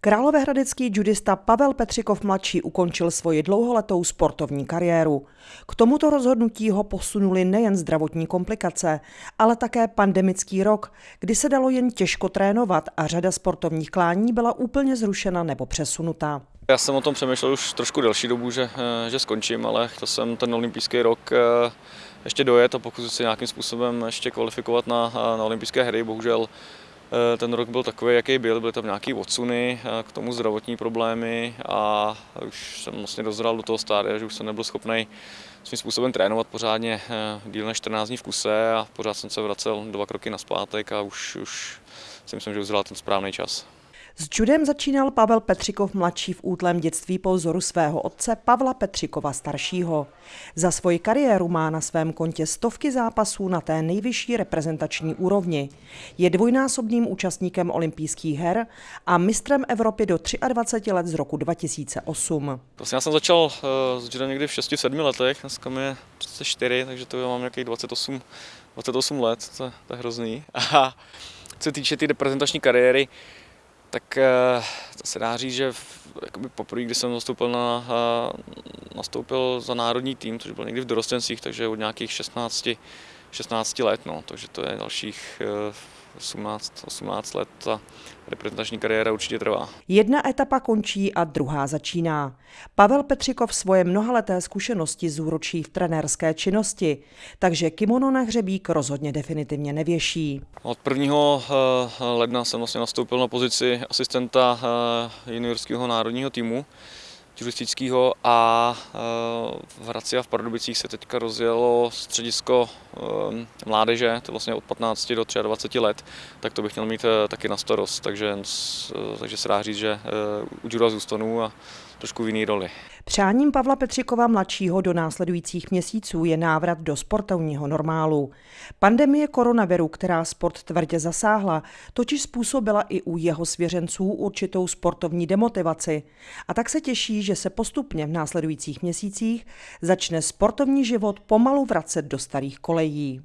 Královéhradecký judista Pavel Petřikov mladší ukončil svoji dlouholetou sportovní kariéru. K tomuto rozhodnutí ho posunuli nejen zdravotní komplikace, ale také pandemický rok, kdy se dalo jen těžko trénovat a řada sportovních klání byla úplně zrušena nebo přesunuta. Já jsem o tom přemýšlel už trošku delší dobu, že, eh, že skončím, ale chtěl jsem ten olympijský rok eh, ještě dojet a pokusit se nějakým způsobem ještě kvalifikovat na, na olympijské hry. Bohužel Eh, ten rok byl takový, jaký byl, byly tam nějaké odsuny, eh, k tomu zdravotní problémy a už jsem vlastně dozral do toho stádia, že už jsem nebyl schopný svým způsobem trénovat pořádně eh, díl než 14 dní v kuse a pořád jsem se vracel dva kroky na zpátek a už, už si myslím, že uzral ten správný čas. S judem začínal Pavel Petřikov mladší v útlém dětství po vzoru svého otce Pavla Petřikova staršího. Za svoji kariéru má na svém kontě stovky zápasů na té nejvyšší reprezentační úrovni. Je dvojnásobným účastníkem olympijských her a mistrem Evropy do 23 let z roku 2008. Prostě já jsem začal uh, s judem někdy v 6-7 letech, dneska mi je 34, takže to mám nějakých 28, 28 let, to, to je hrozný. A co se týče té tý reprezentační kariéry, tak eh, to se dá říct, že poprvé, kdy jsem nastoupil, na, eh, nastoupil za národní tým, což byl někdy v dorostenstvích, takže od nějakých 16, 16 let, no, takže to je dalších eh, 18, 18 let ta reprezentační kariéra určitě trvá. Jedna etapa končí a druhá začíná. Pavel Petřikov svoje mnohaleté zkušenosti zúročí v trenérské činnosti, takže kimono na hřebík rozhodně definitivně nevěší. Od 1. Eh, ledna jsem vlastně nastoupil na pozici asistenta eh, juniorského národního týmu turistického a eh, v Hradci a v Pardubicích se teďka rozjelo středisko eh, mládeže, to vlastně od 15 do 23 let, tak to bych měl mít eh, taky na starost, takže, takže se dá říct, že u juda zůstanu a trošku v jiný roli. Přáním Pavla Petřikova mladšího do následujících měsíců je návrat do sportovního normálu. Pandemie koronaviru, která sport tvrdě zasáhla, totiž způsobila i u jeho svěřenců určitou sportovní demotivaci. A tak se těší, že se postupně v následujících měsících začne sportovní život pomalu vracet do starých kolejí.